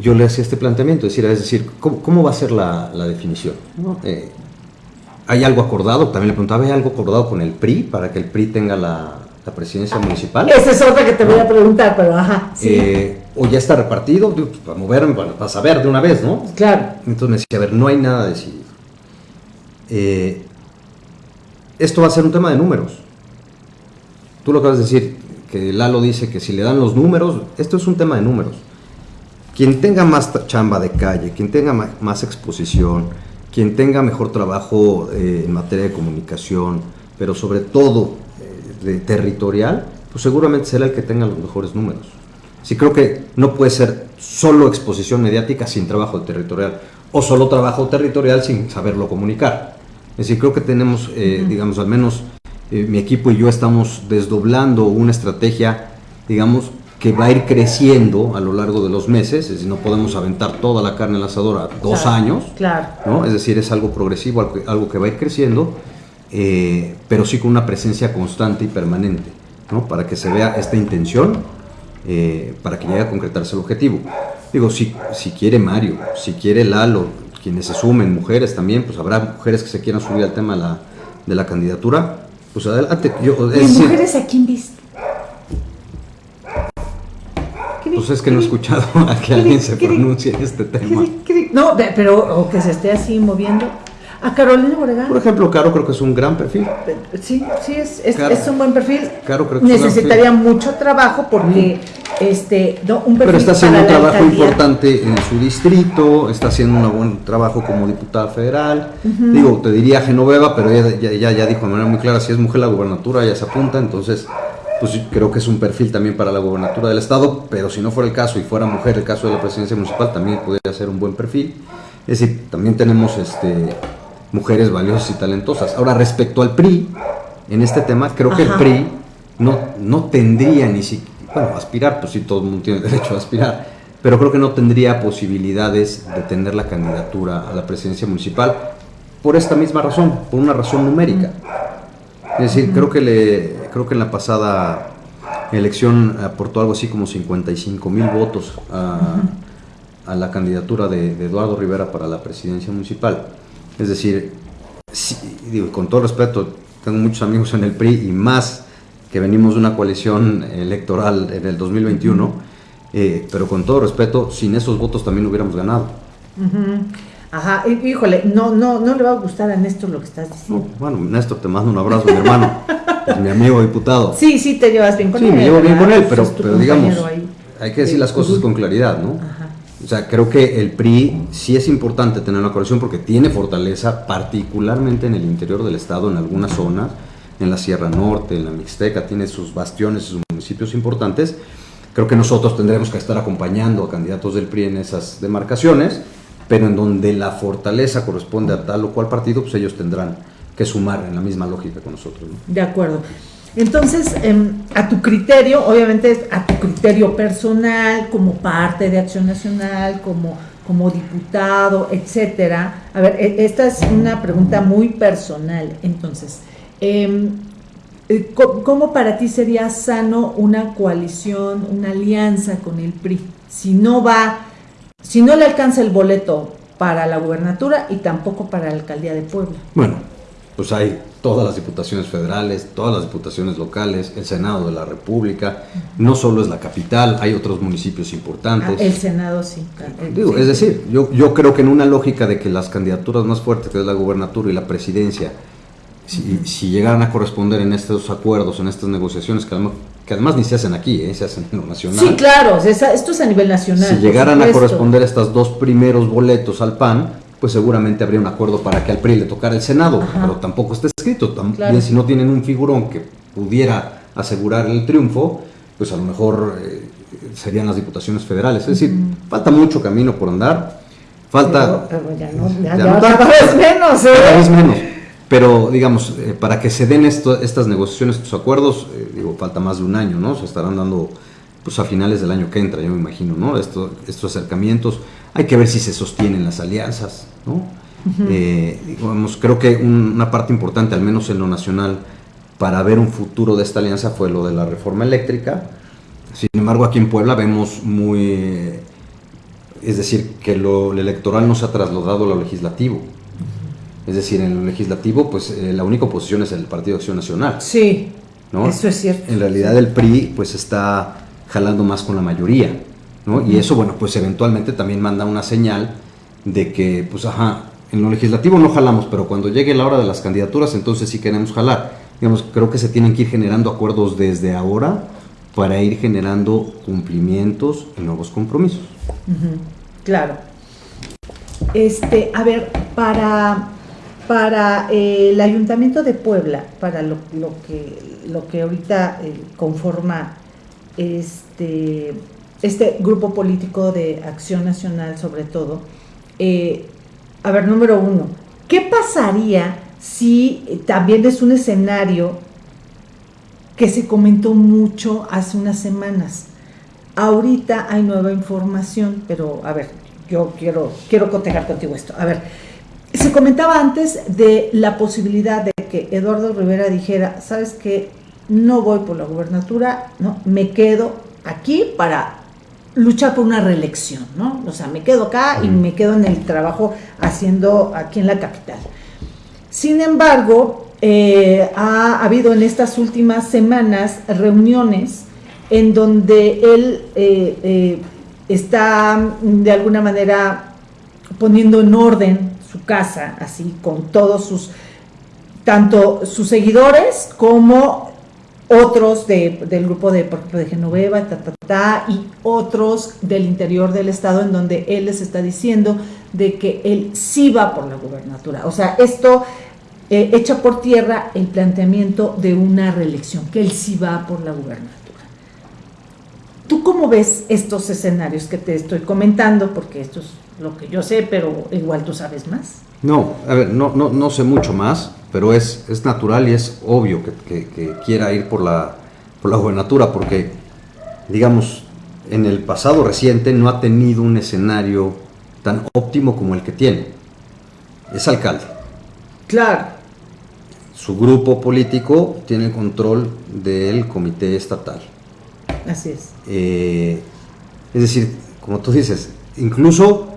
yo le hacía este planteamiento, es decir, es decir ¿cómo, va a ser la, definición? Eh, ¿Hay algo acordado? También le preguntaba, ¿hay algo acordado con el PRI para que el PRI tenga la, presidencia municipal? Esa es otra que te voy a preguntar, pero ajá. Eh, o ya está repartido, pues, para moverme, para, saber de una vez, ¿no? Claro. Entonces me decía, a ver, no hay nada decidido. Eh, esto va a ser un tema de números. Tú lo acabas de decir, que Lalo dice que si le dan los números, esto es un tema de números. Quien tenga más chamba de calle, quien tenga más exposición, quien tenga mejor trabajo eh, en materia de comunicación, pero sobre todo de territorial, pues seguramente será el que tenga los mejores números. Sí creo que no puede ser solo exposición mediática sin trabajo territorial o solo trabajo territorial sin saberlo comunicar. Es decir, creo que tenemos, eh, digamos, al menos eh, mi equipo y yo estamos desdoblando una estrategia, digamos, que va a ir creciendo a lo largo de los meses, es decir, no podemos aventar toda la carne en la asadora dos años, claro. ¿no? es decir, es algo progresivo, algo, que va a ir creciendo, eh, pero sí con una presencia constante y permanente, ¿no? para que se vea esta intención, eh, para que llegue a concretarse el objetivo. Digo, si, si quiere Mario, si quiere Lalo, quienes se sumen, mujeres también, pues habrá mujeres que se quieran subir al tema de la, de la candidatura, pues adelante. Yo, mujeres a quién viste? Pues es que no he escuchado a que alguien se pronuncie en este tema. No, pero o que se esté así moviendo. A Carolina Moregán. Por ejemplo, Caro creo que es un gran perfil. Sí, sí, es, es, un buen perfil. Caro creo que Necesitaría mucho trabajo porque este, no, un perfil Pero está haciendo un trabajo importante en su distrito, está haciendo un buen trabajo como diputada federal. Digo, te diría Genoveva, pero ella ya, ya, dijo de manera muy clara, si es mujer la gubernatura, ya se apunta, entonces pues creo que es un perfil también para la gubernatura del estado, pero si no fuera el caso y fuera mujer el caso de la presidencia municipal, también podría ser un buen perfil. Es decir, también tenemos este mujeres valiosas y talentosas. Ahora, respecto al PRI, en este tema, creo que el PRI no, no tendría ni siquiera, bueno, aspirar, pues sí, todo el mundo tiene derecho a aspirar, pero creo que no tendría posibilidades de tener la candidatura a la presidencia municipal por esta misma razón, por una razón numérica. Es decir, creo que, le, creo que en la pasada elección aportó algo así como 55 mil votos a, a la candidatura de, de, Eduardo Rivera para la presidencia municipal. Es decir, digo, con todo respeto, tengo muchos amigos en el PRI y más que venimos de una coalición electoral en el 2021, eh, pero con todo respeto, sin esos votos también hubiéramos ganado. Ajá, híjole, no, no, no le va a gustar a Néstor lo que estás diciendo. bueno, Néstor, te mando un abrazo, mi hermano, es mi amigo diputado. Sí, sí, te llevas bien con él. Sí, me llevo bien con él, pero, pero digamos, hay que decir las cosas con claridad, ¿no? Ajá. O sea, creo que el PRI sí es importante tener una coalición porque tiene fortaleza, particularmente en el interior del estado, en algunas zonas, en la Sierra Norte, en la Mixteca, tiene sus bastiones, sus municipios importantes. Creo que nosotros tendremos que estar acompañando a candidatos del PRI en esas demarcaciones, pero en donde la fortaleza corresponde a tal o cual partido, pues ellos tendrán que sumar en la misma lógica con nosotros. De acuerdo. Entonces, em, a tu criterio, obviamente a tu criterio personal, como parte de Acción Nacional, como, como diputado, etcétera. A ver, e, esta es una pregunta muy personal. Entonces, em, eh, ¿cómo para ti sería sano una coalición, una alianza con el PRI? Si no va, si no le alcanza el boleto para la gubernatura y tampoco para la alcaldía de Puebla. Bueno, pues hay todas las diputaciones federales, todas las diputaciones locales, el Senado de la República, no solo es la capital, hay otros municipios importantes. Ah, el Senado sí. Digo, Es decir, yo, yo creo que en una lógica de que las candidaturas más fuertes, que es la gubernatura y la presidencia, si, si llegaran a corresponder en estos acuerdos, en estas negociaciones, que además, que además ni se hacen aquí, ¿eh? se hacen en lo nacional. Sí, claro, esto es a nivel nacional. Si llegaran a corresponder estos dos primeros boletos al PAN, pues seguramente habría un acuerdo para que al PRI le tocara el Senado, pero tampoco está escrito. También si no tienen un figurón que pudiera asegurar el triunfo, pues a lo mejor eh, serían las diputaciones federales. Es decir, falta mucho camino por andar, falta... Pero, ya no, ya, ya, cada vez menos, ¿eh? Cada vez menos. Pero, digamos, eh, para que se den esto, estas negociaciones, estos acuerdos, digo, falta más de un año, ¿no? Se estarán dando pues a finales del año que entra, yo me imagino, ¿no? Esto, estos acercamientos, hay que ver si se sostienen las alianzas, ¿no? Eh, digamos, creo que una parte importante, al menos en lo nacional, para ver un futuro de esta alianza fue lo de la reforma eléctrica. Sin embargo, aquí en Puebla vemos muy, es decir, que lo, electoral no se ha trasladado a lo legislativo. Es decir, en lo legislativo, pues eh, la única oposición es el Partido de Acción Nacional. Sí, ¿no? eso es cierto. En realidad el PRI, pues está jalando más con la mayoría, ¿no? Y eso, bueno, pues eventualmente también manda una señal de que, pues, ajá, en lo legislativo no jalamos, pero cuando llegue la hora de las candidaturas, entonces sí queremos jalar. Digamos, creo que se tienen que ir generando acuerdos desde ahora para ir generando cumplimientos y nuevos compromisos. Claro. Este, a ver, para, para eh, el Ayuntamiento de Puebla, para lo, que, lo que ahorita eh, conforma este, este grupo político de Acción Nacional sobre todo, eh, a ver, número uno, ¿qué pasaría si también es un escenario que se comentó mucho hace unas semanas? Ahorita hay nueva información, pero a ver, yo quiero, quiero cotejar contigo esto. A ver, se comentaba antes de la posibilidad de que Eduardo Rivera dijera, ¿sabes qué? No voy por la gubernatura, no, me quedo aquí para luchar por una reelección, ¿no? O sea, me quedo acá y me quedo en el trabajo haciendo aquí en la capital. Sin embargo, eh, ha habido en estas últimas semanas reuniones en donde él eh, eh, está de alguna manera poniendo en orden su casa, así con todos sus, tanto sus seguidores como otros del grupo de, de Genoveva, y otros del interior del estado en donde él les está diciendo de que él sí va por la gubernatura. O sea, esto eh, echa por tierra el planteamiento de una reelección, que él sí va por la gubernatura. ¿Tú cómo ves estos escenarios que te estoy comentando? Porque esto es lo que yo sé, pero igual tú sabes más. No, a ver, no, no, no sé mucho más pero es, es natural y es obvio que, quiera ir por la, por la gobernatura, porque, digamos, en el pasado reciente no ha tenido un escenario tan óptimo como el que tiene. Es alcalde. Claro. Su grupo político tiene control del comité estatal. Así es. Eh, es decir, como tú dices, incluso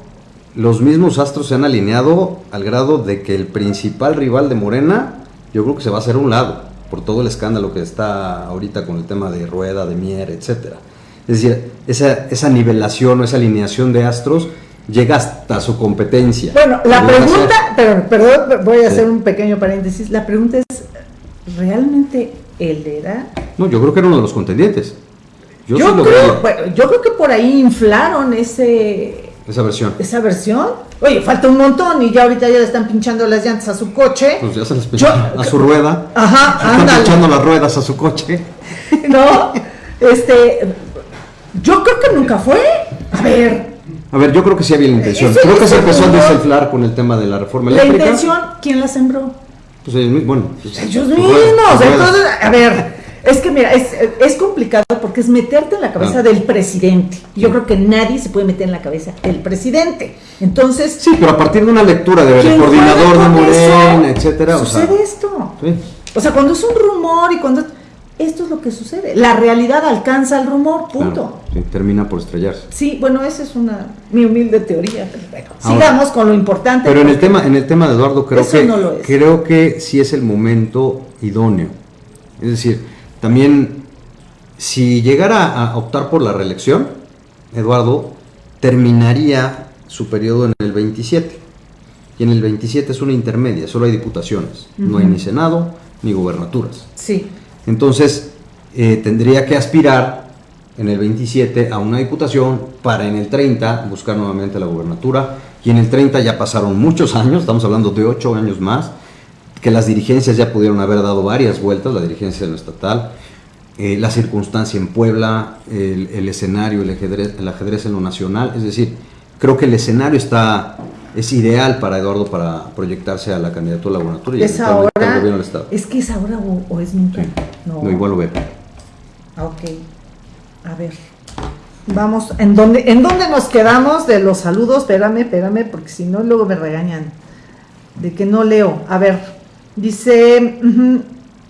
los mismos astros se han alineado al grado de que el principal rival de Morena, yo creo que se va a hacer un lado, por todo el escándalo que está ahorita con el tema de Rueda, de Mier, etcétera. Es decir, esa, esa nivelación o esa alineación de astros llega hasta su competencia. Bueno, la pregunta, pero, perdón, voy a hacer un pequeño paréntesis, la pregunta es, ¿realmente él era? No, yo creo que era uno de los contendientes. Yo, creo, bueno, yo creo que por ahí inflaron ese esa versión. Esa versión. Oye, falta un montón y ya ahorita ya le están pinchando las llantas a su coche. Pues ya se les pinchan a su rueda. Ajá, Están pinchando las ruedas a su coche. no, este. Yo creo que nunca fue. A ver. A ver, yo creo que sí había la intención. creo que se empezó a desinflar con el tema de la reforma eléctrica. ¿La intención quién la sembró? Pues ellos, bueno. Pues, ellos mismos. Entonces, a ver. Es que mira, es, complicado porque es meterte en la cabeza del presidente. Yo creo que nadie se puede meter en la cabeza del presidente. Entonces. Sí, pero a partir de una lectura del coordinador de Morena, etcétera. Sucede esto. O sea, cuando es un rumor y cuando. Esto es lo que sucede. La realidad alcanza el rumor, punto. termina por estrellarse. Sí, bueno, esa es una mi humilde teoría. sigamos con lo importante. Pero en el tema, en el tema de Eduardo, creo que creo que sí es el momento idóneo. Es decir, también, si llegara a optar por la reelección, Eduardo terminaría su periodo en el 27. Y en el 27 es una intermedia, solo hay diputaciones. No hay ni Senado ni gubernaturas. Sí. Entonces, eh, tendría que aspirar en el 27 a una diputación para en el 30 buscar nuevamente la gubernatura. Y en el 30 ya pasaron muchos años, estamos hablando de 8 años más que las dirigencias ya pudieron haber dado varias vueltas, la dirigencia estatal. eh, la circunstancia en Puebla, el, escenario, el ajedrez, el ajedrez en lo nacional. Es decir, creo que el escenario está es ideal para Eduardo para proyectarse a la candidatura a la gubernatura y ¿Es ahora, al gobierno del Estado. ¿Es que es ahora o, es nunca? No. igual lo veo. Ah, ok. A ver. Vamos, ¿en dónde, ¿en dónde nos quedamos de los saludos? Espérame, espérame, porque si no luego me regañan de que no leo. A ver, dice,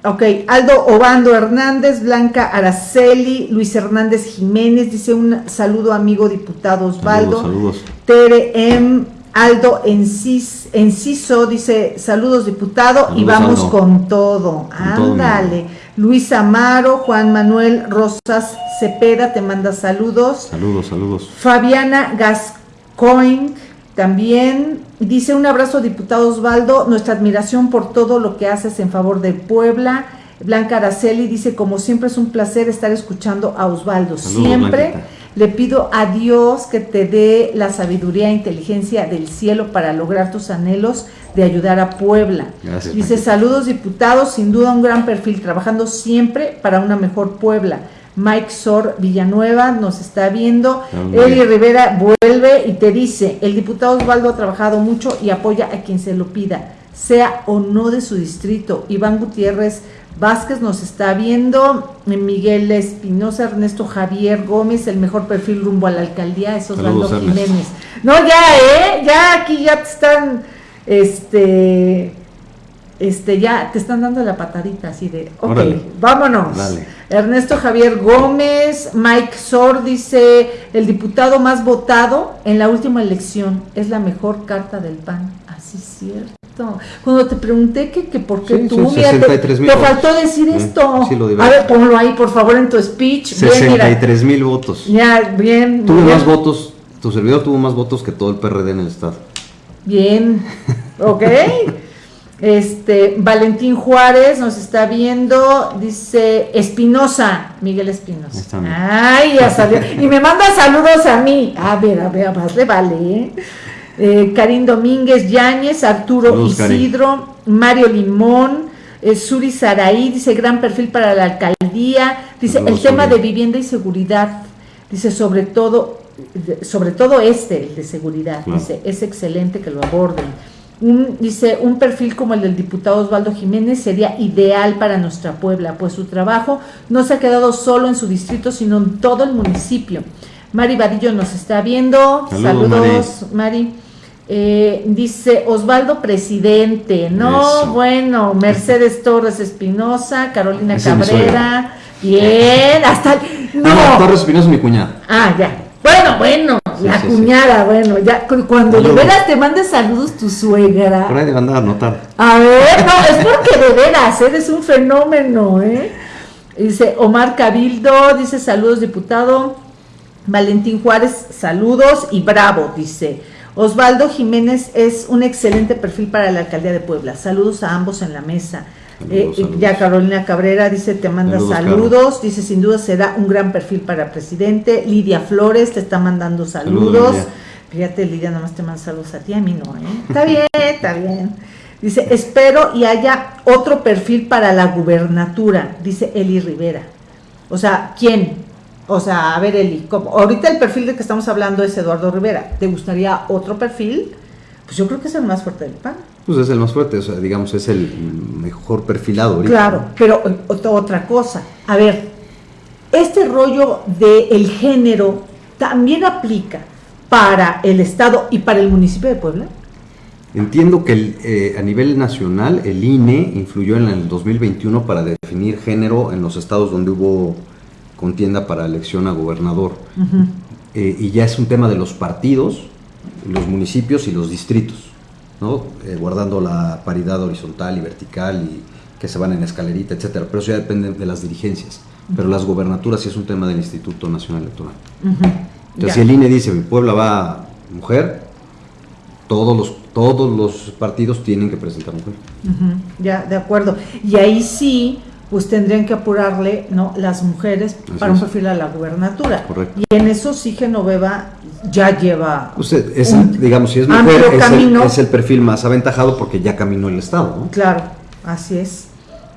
ok, Aldo Obando Hernández, Blanca Araceli, Luis Hernández Jiménez, dice un saludo amigo diputado Osvaldo. Saludos, saludos. Tere M. Aldo Enciso dice, saludos diputado y vamos con todo. Ándale. Luis Amaro, Juan Manuel Rosas Cepeda te manda saludos. Saludos, saludos. Fabiana Gascoigne también dice un abrazo diputado Osvaldo, nuestra admiración por todo lo que haces en favor de Puebla. Blanca Araceli dice, como siempre es un placer estar escuchando a Osvaldo. siempre. Le pido a Dios que te dé la sabiduría e inteligencia del cielo para lograr tus anhelos de ayudar a Puebla. Gracias, Dice, saludos diputados, sin duda un gran perfil, trabajando siempre para una mejor Puebla. Mike Sor Villanueva nos está viendo. Eli Rivera vuelve y te dice, el diputado Osvaldo ha trabajado mucho y apoya a quien se lo pida, sea o no de su distrito. Iván Gutiérrez Vázquez nos está viendo, Miguel Espinosa, Ernesto Javier Gómez, el mejor perfil rumbo a la alcaldía, es Osvaldo Jiménez. No, ya, ¿eh? Ya aquí ya te están, este, este, ya te están dando la patadita así de, ok, vámonos. Ernesto Javier Gómez, Mike Sor dice, el diputado más votado en la última elección es la mejor carta del PAN. Así es cierto. Cuando te pregunté que, que por qué tú, te, faltó decir esto. a ver, ponlo ahí, por favor, en tu speech. 63 mil votos. Ya, bien. Tuvo más votos, tu servidor tuvo más votos que todo el PRD en el Estado. Bien, ok. Este, Valentín Juárez nos está viendo, dice Espinosa, Miguel Espinosa. Ay, ya salió. y me manda saludos a mí. A ver, a ver, más le vale, ¿eh? eh, Karim Domínguez Yáñez, Arturo Isidro, Mario Limón, eh, Suri Saraí, dice gran perfil para la alcaldía, dice el tema de vivienda y seguridad, dice sobre todo, sobre todo este, el de seguridad, dice es excelente que lo aborden. Un, dice, un perfil como el del diputado Osvaldo Jiménez sería ideal para nuestra Puebla, pues su trabajo no se ha quedado solo en su distrito, sino en todo el municipio. Mari Vadillo nos está viendo. Saludos, Mari. Eh, dice Osvaldo Presidente, no, bueno, Mercedes Torres Espinosa, Carolina Cabrera, bien, hasta no. Torres Espinosa mi cuñada. Ah, ya. Bueno, bueno, la cuñada, bueno, ya cuando de veras te mandes saludos tu suegra. Por ahí de mandar a notar. A ver, no, es porque de veras, eres un fenómeno, ¿eh? Dice Omar Cabildo, dice saludos diputado. Valentín Juárez, saludos y bravo, dice. Osvaldo Jiménez es un excelente perfil para la alcaldía de Puebla. Saludos a ambos en la mesa. Eh, ya Carolina Cabrera dice, te manda saludos, dice, sin duda será un gran perfil para presidente. Lidia Flores te está mandando saludos. Fíjate, Lidia, nada más te manda saludos a ti, a mí no, ¿eh? Está bien, está bien. Dice, espero y haya otro perfil para la gubernatura, dice Eli Rivera. O sea, ¿quién? O sea, a ver, Eli, como ahorita el perfil de que estamos hablando es Eduardo Rivera. ¿Te gustaría otro perfil? Pues yo creo que es el más fuerte del PAN. Pues es el más fuerte, o sea, digamos, es el mejor perfilado ahorita. Claro, pero eh, otra cosa. A ver, este rollo del género también aplica para el Estado y para el municipio de Puebla. Entiendo que eh, a nivel nacional el INE influyó en el 2021 para definir género en los estados donde hubo contienda para elección a gobernador. Eh, y ya es un tema de los partidos, los municipios y los distritos, ¿no? Eh, guardando la paridad horizontal y vertical y que se van en escalerita, etcétera. Pero eso ya depende de las dirigencias. Pero las gobernaturas sí es un tema del Instituto Nacional Electoral. Entonces, si el INE dice mi Puebla va mujer, todos los, todos los partidos tienen que presentar mujer. Ya, de acuerdo. Y ahí sí pues tendrían que apurarle ¿no? las mujeres para un perfil a la gubernatura. Correcto. Y en eso sí Genoveva ya lleva. Usted, es, digamos, si es mujer, es el, es el, perfil más aventajado porque ya caminó el Estado. ¿no? Claro, así es.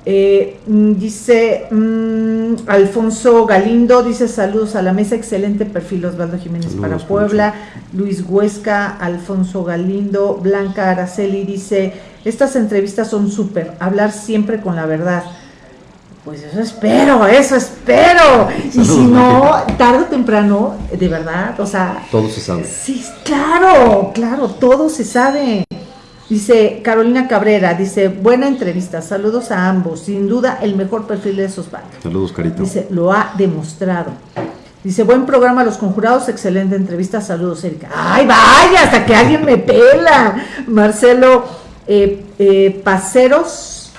Eh, mm, dice mm, Alfonso Galindo, dice saludos a la mesa, excelente perfil Osvaldo Jiménez para Puebla, Luis Huesca, Alfonso Galindo, Blanca Araceli dice, estas entrevistas son súper, hablar siempre con la verdad. Pues eso espero, eso espero. y si no, tarde o temprano, de verdad, o sea... Todo se sabe. Sí, claro, claro, todo se sabe. Dice Carolina Cabrera, dice, buena entrevista, saludos a ambos, sin duda el mejor perfil de esos bandos. Saludos, Carito. Dice, lo ha demostrado. Dice, buen programa Los Conjurados, excelente entrevista, saludos, Erika. Ay, vaya, hasta que alguien me pela. Marcelo eh, eh, Paceros,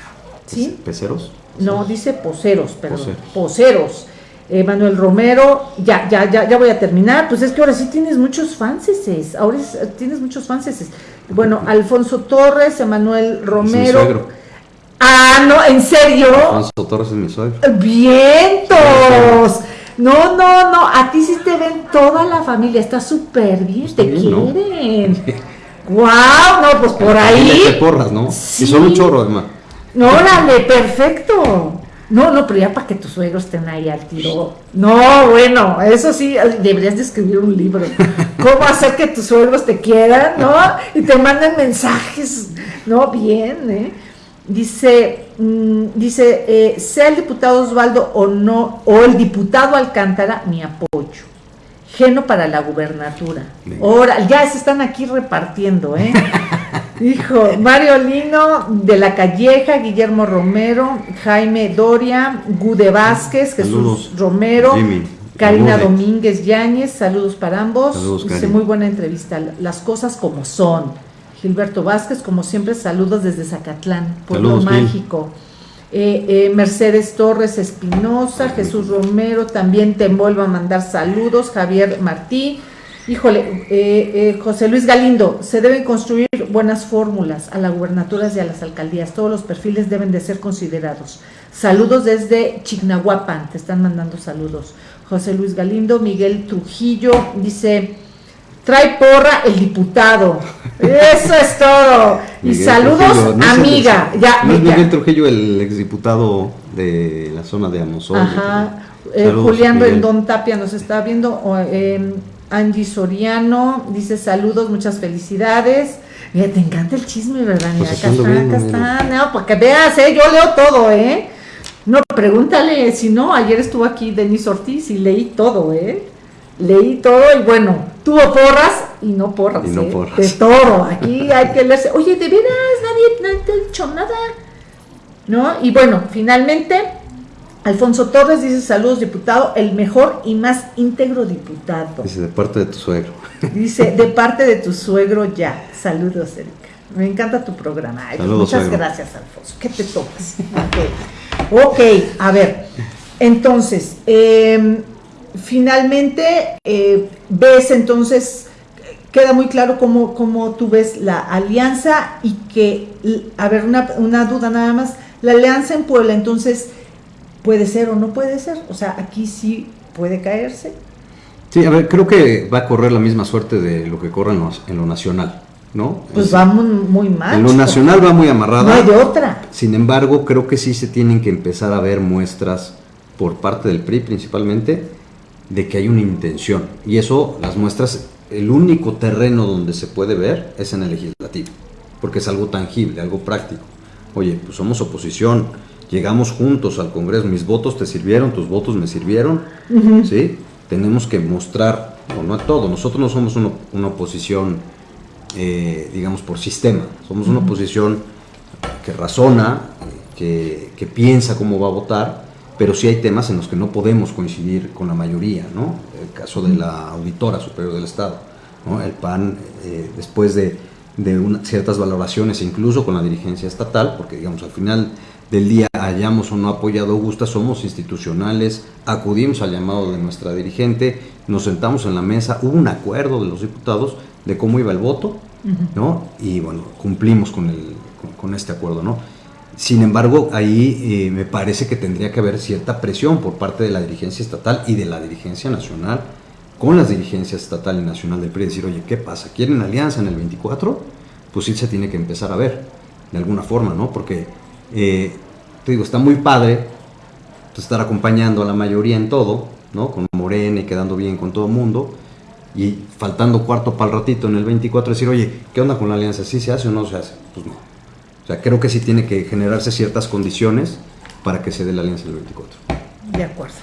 ¿sí? ¿Peceros? No, dice Poceros, pero Poceros. Eh, Manuel Romero, ya, ya, ya, ya voy a terminar. Pues es que ahora sí tienes muchos fanses, ahora tienes muchos fanses. Bueno, Alfonso Torres, Emanuel Romero. Es mi Ah, no, ¿en serio? Alfonso Torres es mi suegro. ¡Vientos! No, no, no, a ti sí te ven toda la familia, está súper bien, pues te quieren. ¡Guau! no, pues por ahí. Te porras, ¿no? Sí. Y son un chorro, además. No, órale, perfecto. No, no, pero ya para que tus suegros estén ahí al tiro. No, bueno, eso sí, deberías de escribir un libro. ¿Cómo hacer que tus suegros te quieran, no? Y te manden mensajes. No, bien, ¿eh? Dice, mm, dice, eh, sea el diputado Osvaldo o no, o el diputado Alcántara, mi apoyo. Geno para la gubernatura. Ahora, ya se están aquí repartiendo, ¿eh? Hijo, Mario Lino de la Calleja, Guillermo Romero, Jaime Doria, Gude Vázquez, Jesús Romero, Karina Domínguez Yáñez, saludos para ambos. Dice muy buena entrevista, las cosas como son. Gilberto Vázquez, como siempre, saludos desde Zacatlán, pueblo mágico. Eh, eh, Mercedes Torres Espinosa, Jesús Romero, también te vuelvo a mandar saludos, Javier Martí, híjole, eh, José Luis Galindo, se deben construir buenas fórmulas a las gubernaturas y a las alcaldías, todos los perfiles deben de ser considerados. Saludos desde Chignahuapan, te están mandando saludos. José Luis Galindo, Miguel Trujillo, dice, trae porra el diputado. Eso es todo. y saludos, amiga. ya, ¿No es Miguel Trujillo el exdiputado de la zona de Amazon? Ajá. Eh, Julián Rendón Tapia nos está viendo. Eh, Angie Soriano dice saludos, muchas felicidades. Mira, te encanta el chisme, ¿verdad? Mira, pues acá está, acá está. No, para que veas, ¿eh? Yo leo todo, ¿eh? No, pregúntale, si no, ayer estuvo aquí Denis Ortiz y leí todo, ¿eh? Leí todo y bueno, tuvo porras y no porras, y no ¿eh? porras. de todo. Aquí hay que leerse. Oye, de veras, nadie, nadie te ha dicho nada. ¿No? Y bueno, finalmente, Alfonso Torres dice saludos, diputado, el mejor y más íntegro diputado. Dice, de parte de tu suegro. Dice, de parte de tu suegro ya. Saludos, Erika. Me encanta tu programa. Pues muchas gracias, Alfonso. ¿Qué te tomas? ok, a ver. Entonces, eh, finalmente eh, ves entonces, queda muy claro cómo, cómo, tú ves la alianza y que, a ver, una, una duda nada más, la alianza en Puebla entonces puede ser o no puede ser, o sea, aquí sí puede caerse. Sí, a ver, creo que va a correr la misma suerte de lo que corre en lo, nacional. ¿no? Pues va muy, mal. En lo nacional va muy amarrada. No hay de otra. Sin embargo, creo que sí se tienen que empezar a ver muestras por parte del PRI principalmente de que hay una intención. Y eso, las muestras, el único terreno donde se puede ver es en el legislativo, porque es algo tangible, algo práctico. Oye, pues somos oposición, llegamos juntos al Congreso, mis votos te sirvieron, tus votos me sirvieron, ¿sí? Tenemos que mostrar, o no a todo, nosotros no somos una, oposición, eh, digamos, por sistema, somos una oposición que razona, que, que piensa cómo va a votar, pero sí hay temas en los que no podemos coincidir con la mayoría, ¿no? El caso de la Auditora Superior del Estado, ¿no? El PAN, eh, después de, de ciertas valoraciones, incluso con la dirigencia estatal, porque digamos, al final del día hayamos o no apoyado a Augusta, somos institucionales, acudimos al llamado de nuestra dirigente, nos sentamos en la mesa, hubo un acuerdo de los diputados de cómo iba el voto, ¿no? Y bueno, cumplimos con, el, con este acuerdo, ¿no? Sin embargo, ahí eh, me parece que tendría que haber cierta presión por parte de la dirigencia estatal y de la dirigencia nacional con las dirigencias estatal y nacional del PRI, decir, oye, ¿qué pasa? ¿Quieren alianza en el 24? Pues sí se tiene que empezar a ver, de alguna forma, ¿no? Porque eh, te digo, está muy padre pues, estar acompañando a la mayoría en todo, ¿no? Con Morena y quedando bien con todo el mundo. Y faltando cuarto para el ratito en el 24, decir, oye, ¿qué onda con la alianza? ¿Sí se hace o no se hace? Pues no. O sea, creo que sí tiene que generarse ciertas condiciones para que se dé la alianza el 24. De acuerdo.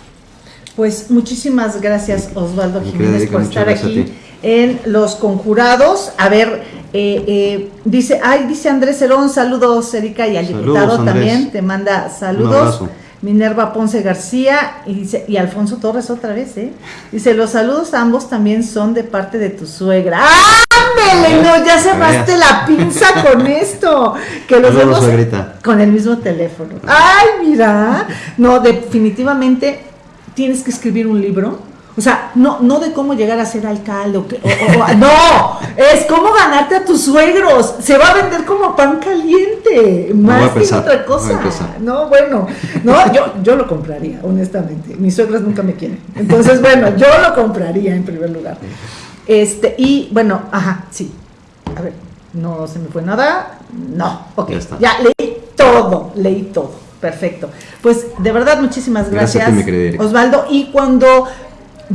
Pues muchísimas gracias Osvaldo Jiménez por estar aquí en Los Conjurados. A ver, eh, eh, dice, ay, dice Andrés Herón, saludos Erika y al diputado también, te manda saludos. Minerva Ponce García y dice, y Alfonso Torres otra vez, ¿eh? Dice, los saludos a ambos también son de parte de tu suegra. ¡Ándale! No, ya cerraste la pinza con esto. Que los vemos con el mismo teléfono. ¡Ay, mira! No, definitivamente tienes que escribir un libro o sea, no, no de cómo llegar a ser alcalde, o, no, es cómo ganarte a tus suegros. Se va a vender como pan caliente, más que otra cosa. No, bueno, no, yo, yo lo compraría, honestamente. Mis suegras nunca me quieren. Entonces, bueno, yo lo compraría en primer lugar. Este, y bueno, ajá, sí. A ver, no se me fue nada. No, ok. Ya, ya leí todo, leí todo. Perfecto. Pues de verdad, muchísimas gracias, gracias Osvaldo. Y cuando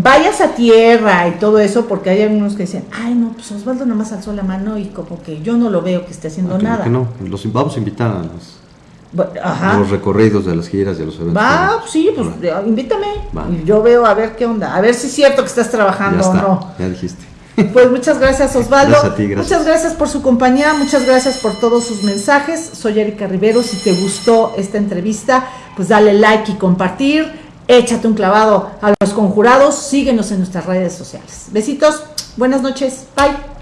vayas a tierra y todo eso, porque hay algunos que dicen, ay, no, pues Osvaldo nada más alzó la mano y como que yo no lo veo que esté haciendo nada. Que no, los vamos a invitar a los, recorridos de las giras, de los eventos. Va, sí, pues invítame. Y yo veo a ver qué onda, a ver si es cierto que estás trabajando o no. Ya dijiste. Pues muchas gracias Osvaldo. Muchas gracias por su compañía, muchas gracias por todos sus mensajes. Soy Erika Rivero. Si te gustó esta entrevista, pues dale like y compartir échate un clavado a los conjurados, síguenos en nuestras redes sociales. Besitos, buenas noches, bye.